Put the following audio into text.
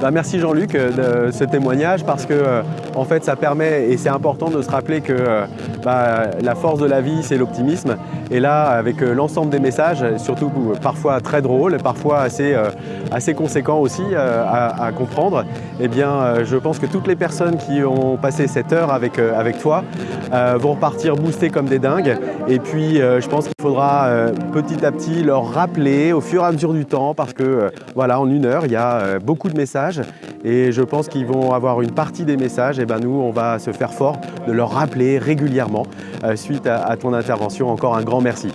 Bah, merci Jean-Luc euh, de ce témoignage parce que euh, en fait ça permet et c'est important de se rappeler que euh, bah, la force de la vie c'est l'optimisme. Et là avec l'ensemble des messages, surtout parfois très drôles, parfois assez, assez conséquents aussi à, comprendre, eh bien je pense que toutes les personnes qui ont passé cette heure avec, avec toi vont repartir boostés comme des dingues. Et puis je pense qu'il faudra petit à petit leur rappeler au fur et à mesure du temps parce que voilà en une heure il y a beaucoup de messages et je pense qu'ils vont avoir une partie des messages et ben nous on va se faire fort de leur rappeler régulièrement euh, suite à ton intervention. Encore un grand merci.